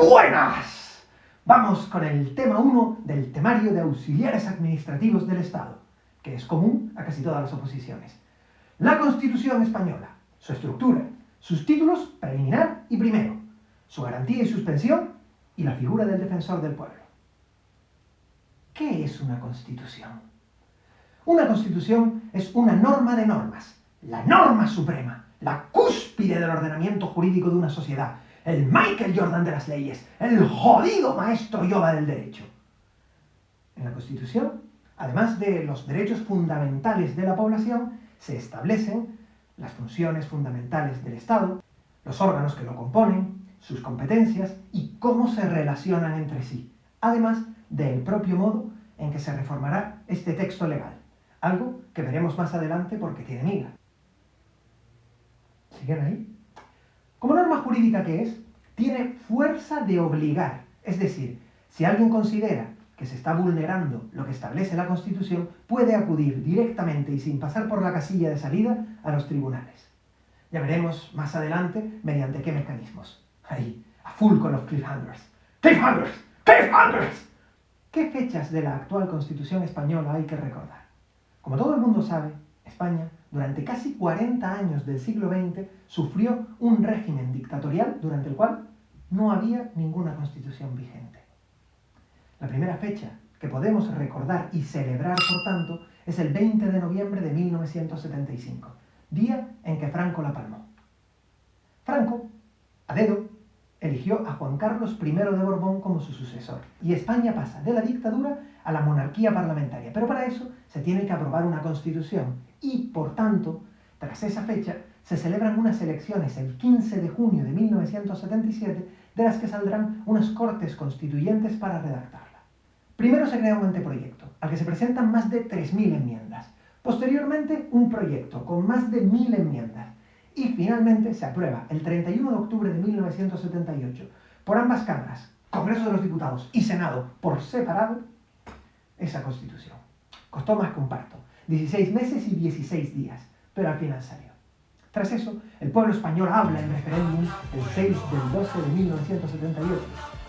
Buenas. Vamos con el tema 1 del temario de auxiliares administrativos del Estado, que es común a casi todas las oposiciones. La Constitución Española, su estructura, sus títulos preliminar y primero, su garantía y suspensión y la figura del defensor del pueblo. ¿Qué es una Constitución? Una Constitución es una norma de normas, la norma suprema, la cúspide del ordenamiento jurídico de una sociedad, el Michael Jordan de las leyes, el jodido maestro Yoda del derecho. En la Constitución, además de los derechos fundamentales de la población, se establecen las funciones fundamentales del Estado, los órganos que lo componen, sus competencias y cómo se relacionan entre sí, además del propio modo en que se reformará este texto legal, algo que veremos más adelante porque tiene miga. ¿Siguen ahí? Como norma jurídica que es, tiene fuerza de obligar. Es decir, si alguien considera que se está vulnerando lo que establece la Constitución, puede acudir directamente y sin pasar por la casilla de salida a los tribunales. Ya veremos más adelante mediante qué mecanismos. Ahí, a full con los cliffhangers. ¡Cliffhangers! ¡Cliffhangers! ¿Qué fechas de la actual Constitución española hay que recordar? Como todo el mundo sabe, España, durante casi 40 años del siglo XX, sufrió un régimen dictatorial durante el cual no había ninguna constitución vigente. La primera fecha que podemos recordar y celebrar, por tanto, es el 20 de noviembre de 1975, día en que Franco la palmó. Franco, a dedo, eligió a Juan Carlos I de Borbón como su sucesor, y España pasa de la dictadura a la monarquía parlamentaria. Pero para eso se tiene que aprobar una constitución, y por tanto, tras esa fecha, se celebran unas elecciones el 15 de junio de 1977, de las que saldrán unas cortes constituyentes para redactarla. Primero se crea un anteproyecto, al que se presentan más de 3.000 enmiendas. Posteriormente, un proyecto con más de 1.000 enmiendas. Y finalmente se aprueba el 31 de octubre de 1978 por ambas cámaras, Congreso de los Diputados y Senado, por separado, esa constitución. Costó más que un parto, 16 meses y 16 días, pero al final salió. Tras eso, el pueblo español habla en referéndum el 6 del 12 de 1978,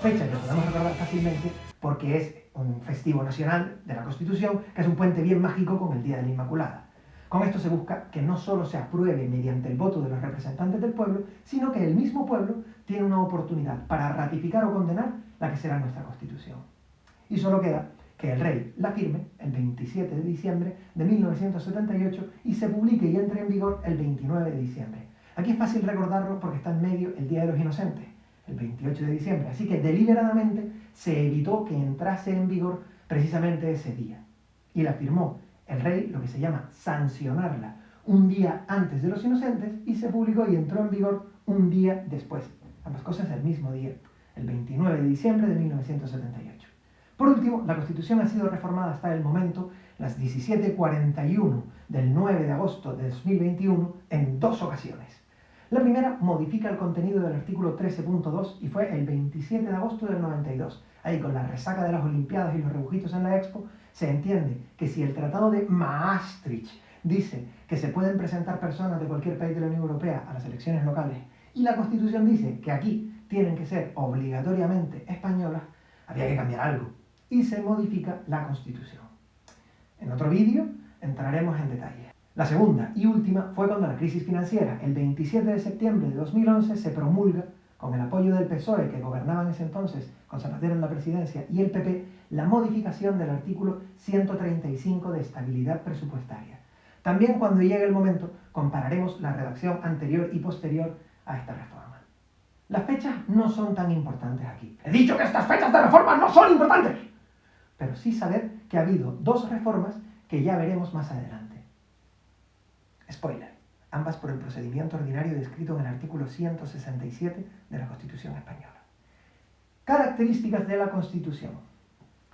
fecha que podemos recordar fácilmente porque es un festivo nacional de la Constitución, que es un puente bien mágico con el Día de la Inmaculada. Con esto se busca que no solo se apruebe mediante el voto de los representantes del pueblo, sino que el mismo pueblo tiene una oportunidad para ratificar o condenar la que será nuestra Constitución. Y solo queda que el rey la firme el 27 de diciembre de 1978 y se publique y entre en vigor el 29 de diciembre. Aquí es fácil recordarlo porque está en medio el Día de los Inocentes, el 28 de diciembre, así que deliberadamente se evitó que entrase en vigor precisamente ese día. Y la firmó el rey, lo que se llama sancionarla, un día antes de los Inocentes y se publicó y entró en vigor un día después. Ambas cosas el mismo día, el 29 de diciembre de 1978. Por último, la Constitución ha sido reformada hasta el momento, las 17.41 del 9 de agosto de 2021, en dos ocasiones. La primera modifica el contenido del artículo 13.2 y fue el 27 de agosto del 92. Ahí con la resaca de las Olimpiadas y los rebujitos en la Expo, se entiende que si el Tratado de Maastricht dice que se pueden presentar personas de cualquier país de la Unión Europea a las elecciones locales y la Constitución dice que aquí tienen que ser obligatoriamente españolas, había que cambiar algo y se modifica la Constitución. En otro vídeo entraremos en detalle. La segunda y última fue cuando la crisis financiera, el 27 de septiembre de 2011, se promulga, con el apoyo del PSOE, que gobernaba en ese entonces, con Zapatero en la presidencia, y el PP, la modificación del artículo 135 de estabilidad presupuestaria. También cuando llegue el momento, compararemos la redacción anterior y posterior a esta reforma. Las fechas no son tan importantes aquí. He dicho que estas fechas de reforma no son importantes pero sí saber que ha habido dos reformas que ya veremos más adelante. Spoiler, ambas por el procedimiento ordinario descrito en el artículo 167 de la Constitución Española. Características de la Constitución.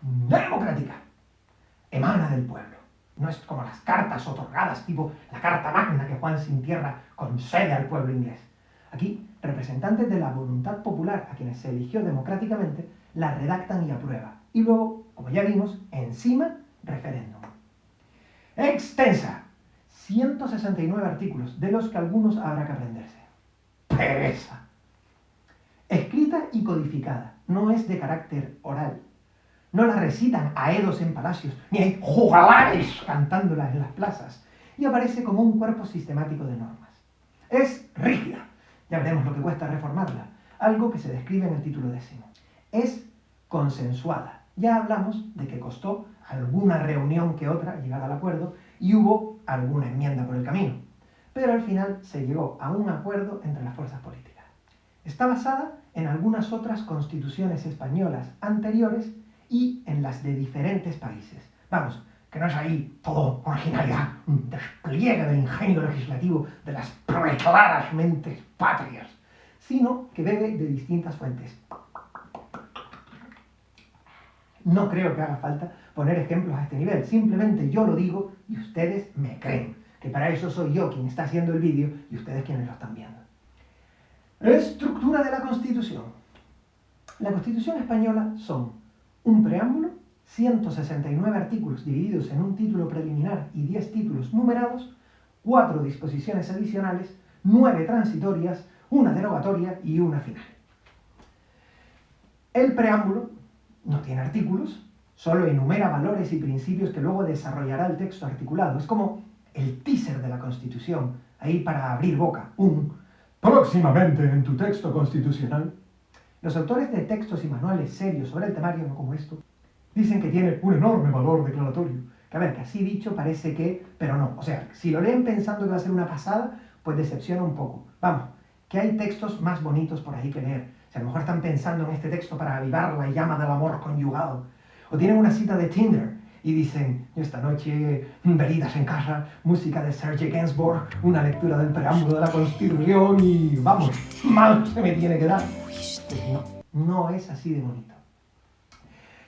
Democrática. Emana del pueblo. No es como las cartas otorgadas, tipo la Carta Magna que Juan sin tierra concede al pueblo inglés. Aquí, representantes de la voluntad popular a quienes se eligió democráticamente, la redactan y aprueban. Y luego como ya vimos, encima, referéndum. Extensa. 169 artículos, de los que algunos habrá que aprenderse. Pereza. escrita y codificada, no es de carácter oral. No la recitan a edos en palacios, ni hay jugalares cantándola en las plazas, y aparece como un cuerpo sistemático de normas. Es rígida, ya veremos lo que cuesta reformarla, algo que se describe en el título décimo. Es consensuada. Ya hablamos de que costó alguna reunión que otra llegar al acuerdo y hubo alguna enmienda por el camino. Pero al final se llegó a un acuerdo entre las fuerzas políticas. Está basada en algunas otras constituciones españolas anteriores y en las de diferentes países. Vamos, que no es ahí todo originalidad, un despliegue del ingenio legislativo de las preclaras mentes patrias, sino que bebe de distintas fuentes. No creo que haga falta poner ejemplos a este nivel, simplemente yo lo digo y ustedes me creen, que para eso soy yo quien está haciendo el vídeo y ustedes quienes lo están viendo. Estructura de la Constitución. La Constitución española son un preámbulo, 169 artículos divididos en un título preliminar y 10 títulos numerados, 4 disposiciones adicionales, 9 transitorias, una derogatoria y una final. El preámbulo no tiene artículos, solo enumera valores y principios que luego desarrollará el texto articulado. Es como el teaser de la Constitución, ahí para abrir boca, un próximamente en tu texto constitucional. Los autores de textos y manuales serios sobre el temario, no como esto, dicen que tiene un enorme valor declaratorio. Que a ver, que así dicho parece que, pero no. O sea, si lo leen pensando que va a ser una pasada, pues decepciona un poco. Vamos, que hay textos más bonitos por ahí que leer. Si a lo mejor están pensando en este texto para avivar la llama del amor conyugado. O tienen una cita de Tinder y dicen, esta noche, veridas en casa, música de Serge Gainsbourg, una lectura del preámbulo de la Constitución y vamos, mal se me tiene que dar. Pues no, no es así de bonito.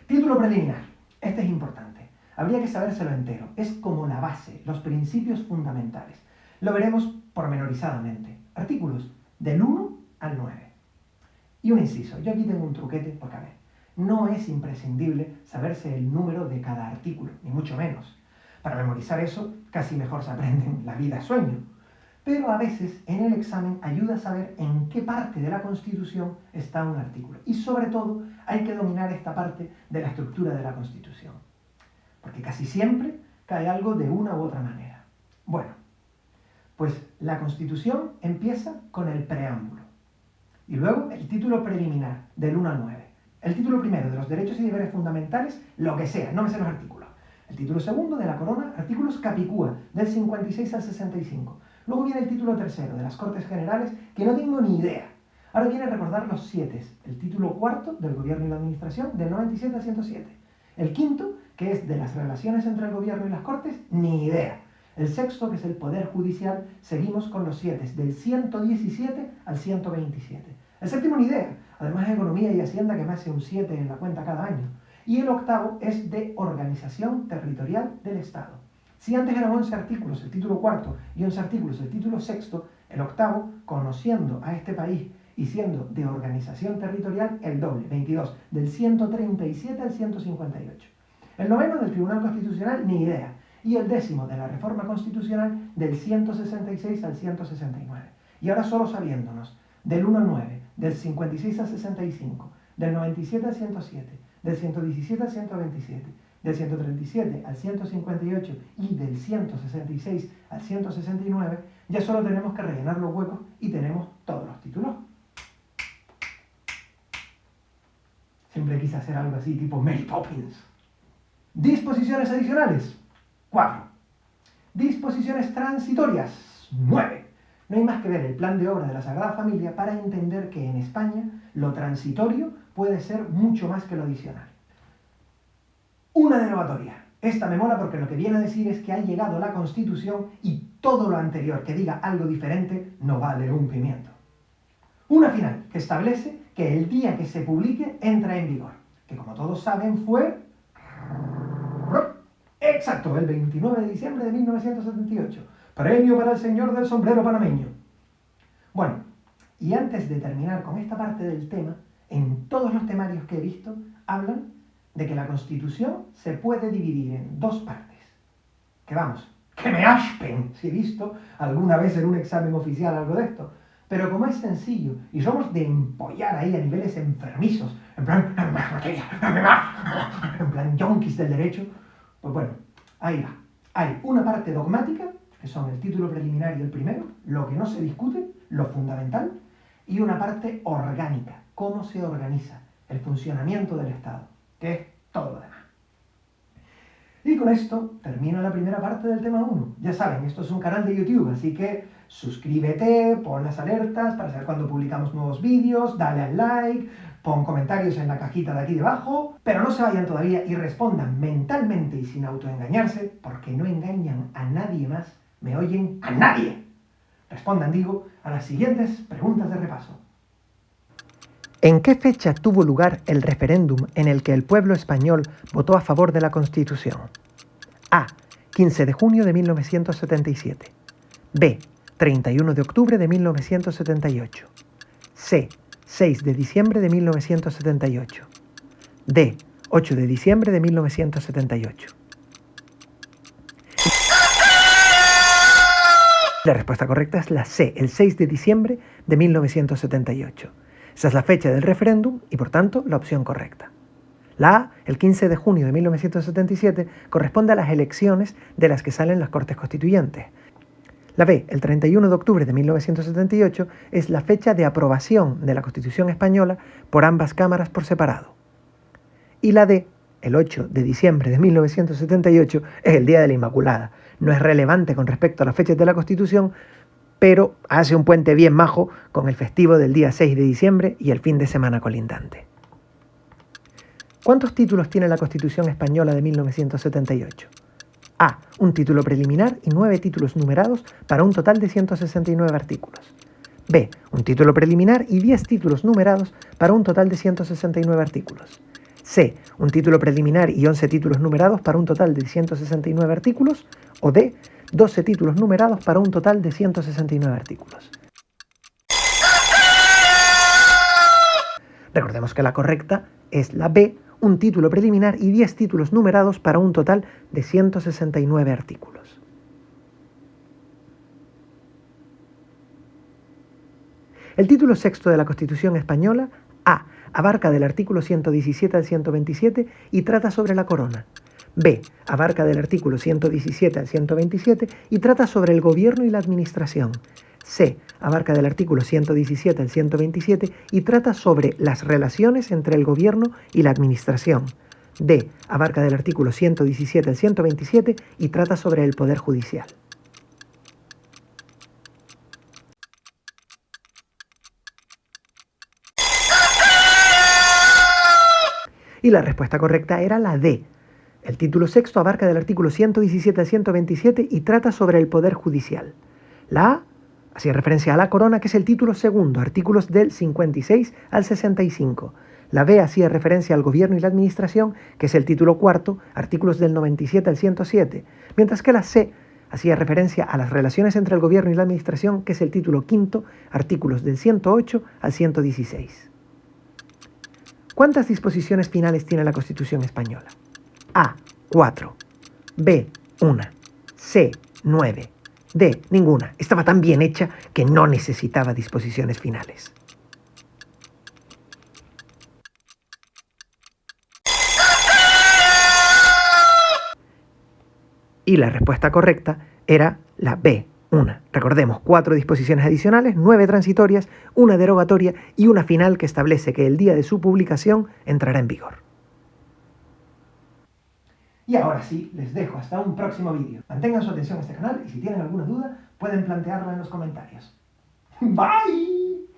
Título preliminar. Este es importante. Habría que sabérselo entero. Es como la base, los principios fundamentales. Lo veremos pormenorizadamente. Artículos del 1 al 9. Y un inciso, yo aquí tengo un truquete, porque a ver, no es imprescindible saberse el número de cada artículo, ni mucho menos. Para memorizar eso, casi mejor se aprenden la vida sueño. Pero a veces en el examen ayuda a saber en qué parte de la Constitución está un artículo. Y sobre todo hay que dominar esta parte de la estructura de la Constitución. Porque casi siempre cae algo de una u otra manera. Bueno, pues la Constitución empieza con el preámbulo. Y luego el título preliminar, del 1 al 9. El título primero de los derechos y deberes fundamentales, lo que sea, no me sé los artículos. El título segundo de la corona, artículos capicúa, del 56 al 65. Luego viene el título tercero de las Cortes Generales, que no tengo ni idea. Ahora viene recordar los siete. El título cuarto del Gobierno y la Administración, del 97 al 107. El quinto, que es de las relaciones entre el Gobierno y las Cortes, ni idea. El sexto, que es el Poder Judicial, seguimos con los siete, del 117 al 127. El séptimo ni idea, además de Economía y Hacienda que me hace un 7 en la cuenta cada año. Y el octavo es de Organización Territorial del Estado. Si antes eran 11 artículos el título cuarto y 11 artículos el título sexto, el octavo, conociendo a este país y siendo de organización territorial, el doble, 22, del 137 al 158. El noveno del Tribunal Constitucional, ni idea. Y el décimo de la Reforma Constitucional, del 166 al 169. Y ahora solo sabiéndonos del 1 al 9, del 56 al 65, del 97 al 107, del 117 al 127, del 137 al 158 y del 166 al 169, ya solo tenemos que rellenar los huecos y tenemos todos los títulos. Siempre quise hacer algo así, tipo Mary Poppins. Disposiciones adicionales, 4. Disposiciones transitorias, 9. No hay más que ver el plan de obra de la Sagrada Familia para entender que en España lo transitorio puede ser mucho más que lo adicional. Una derogatoria. Esta me mola porque lo que viene a decir es que ha llegado la Constitución y todo lo anterior que diga algo diferente no vale un pimiento. Una final que establece que el día que se publique entra en vigor, que como todos saben fue... Exacto, el 29 de diciembre de 1978 Premio para el señor del sombrero panameño. Bueno, y antes de terminar con esta parte del tema, en todos los temarios que he visto, hablan de que la Constitución se puede dividir en dos partes. Que vamos, que me aspen si he visto alguna vez en un examen oficial algo de esto. Pero como es sencillo y somos de empollar ahí a niveles enfermizos, en plan, en plan yonkis del derecho, pues bueno, ahí va. Hay una parte dogmática, que son el título preliminar y el primero, lo que no se discute, lo fundamental, y una parte orgánica, cómo se organiza el funcionamiento del Estado, que es todo lo demás. Y con esto termino la primera parte del tema 1. Ya saben, esto es un canal de YouTube, así que suscríbete, pon las alertas para saber cuando publicamos nuevos vídeos, dale al like, pon comentarios en la cajita de aquí debajo, pero no se vayan todavía y respondan mentalmente y sin autoengañarse, porque no engañan a nadie más, me oyen a nadie. Respondan, digo, a las siguientes preguntas de repaso. ¿En qué fecha tuvo lugar el referéndum en el que el pueblo español votó a favor de la Constitución? A. 15 de junio de 1977. B. 31 de octubre de 1978. C. 6 de diciembre de 1978. D. 8 de diciembre de 1978. La respuesta correcta es la C, el 6 de diciembre de 1978. Esa es la fecha del referéndum y por tanto la opción correcta. La A, el 15 de junio de 1977, corresponde a las elecciones de las que salen las Cortes Constituyentes. La B, el 31 de octubre de 1978, es la fecha de aprobación de la Constitución española por ambas cámaras por separado. Y la D, el 8 de diciembre de 1978, es el Día de la Inmaculada. No es relevante con respecto a las fechas de la Constitución, pero hace un puente bien majo con el festivo del día 6 de diciembre y el fin de semana colindante. ¿Cuántos títulos tiene la Constitución española de 1978? A. Un título preliminar y nueve títulos numerados para un total de 169 artículos. B. Un título preliminar y 10 títulos numerados para un total de 169 artículos. C. Un título preliminar y 11 títulos numerados para un total de 169 artículos. O D. 12 títulos numerados para un total de 169 artículos. Recordemos que la correcta es la B, un título preliminar y 10 títulos numerados para un total de 169 artículos. El título sexto de la Constitución española, A, abarca del artículo 117 al 127 y trata sobre la corona. B. Abarca del artículo 117 al 127 y trata sobre el gobierno y la administración. C. Abarca del artículo 117 al 127 y trata sobre las relaciones entre el gobierno y la administración. D. Abarca del artículo 117 al 127 y trata sobre el Poder Judicial. Y la respuesta correcta era la D. El título sexto abarca del artículo 117 al 127 y trata sobre el Poder Judicial. La A hacía referencia a la corona, que es el título segundo, artículos del 56 al 65. La B hacía referencia al gobierno y la administración, que es el título cuarto, artículos del 97 al 107. Mientras que la C hacía referencia a las relaciones entre el gobierno y la administración, que es el título quinto, artículos del 108 al 116. ¿Cuántas disposiciones finales tiene la Constitución española? A. 4. B. 1. C. 9. D. Ninguna. Estaba tan bien hecha que no necesitaba disposiciones finales. Y la respuesta correcta era la B, una. Recordemos, cuatro disposiciones adicionales, nueve transitorias, una derogatoria y una final que establece que el día de su publicación entrará en vigor. Y ahora sí, les dejo hasta un próximo vídeo. Mantengan su atención a este canal y si tienen alguna duda pueden plantearla en los comentarios. ¡Bye!